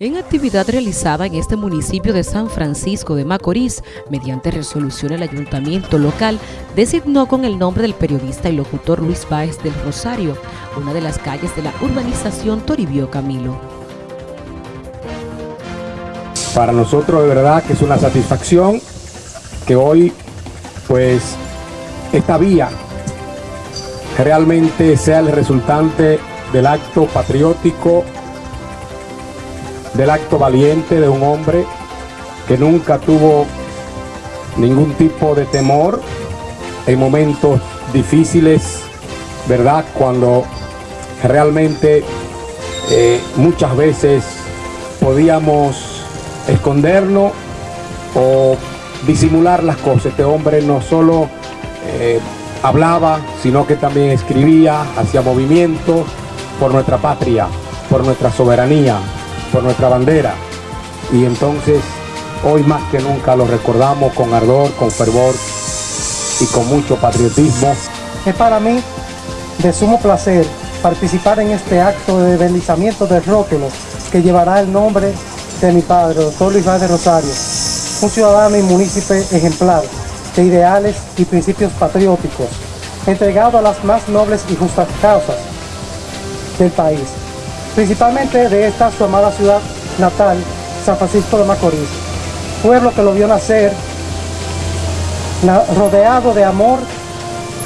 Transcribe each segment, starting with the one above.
En actividad realizada en este municipio de San Francisco de Macorís, mediante resolución el ayuntamiento local designó con el nombre del periodista y locutor Luis Báez del Rosario, una de las calles de la urbanización Toribio Camilo. Para nosotros de verdad que es una satisfacción que hoy pues esta vía realmente sea el resultante del acto patriótico del acto valiente de un hombre que nunca tuvo ningún tipo de temor en momentos difíciles, ¿verdad? Cuando realmente eh, muchas veces podíamos escondernos o disimular las cosas. Este hombre no solo eh, hablaba, sino que también escribía, hacía movimientos por nuestra patria, por nuestra soberanía, por nuestra bandera. Y entonces hoy más que nunca lo recordamos con ardor, con fervor y con mucho patriotismo. Es para mí de sumo placer participar en este acto de deslizamiento del rótulo que llevará el nombre de mi padre, doctor Luis de Rosario, un ciudadano y municipio ejemplar de ideales y principios patrióticos, entregado a las más nobles y justas causas del país principalmente de esta su amada ciudad natal, San Francisco de Macorís, pueblo que lo vio nacer rodeado de amor,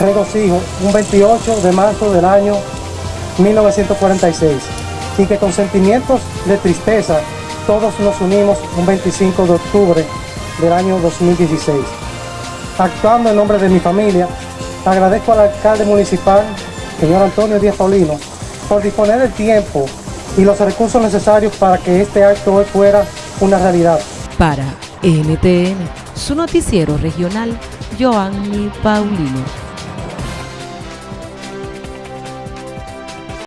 regocijo, un 28 de marzo del año 1946, y que con sentimientos de tristeza todos nos unimos un 25 de octubre del año 2016. Actuando en nombre de mi familia, agradezco al alcalde municipal, señor Antonio Díaz Paulino, por disponer el tiempo y los recursos necesarios para que este acto hoy fuera una realidad. Para NTN, su noticiero regional, Joanny Paulino.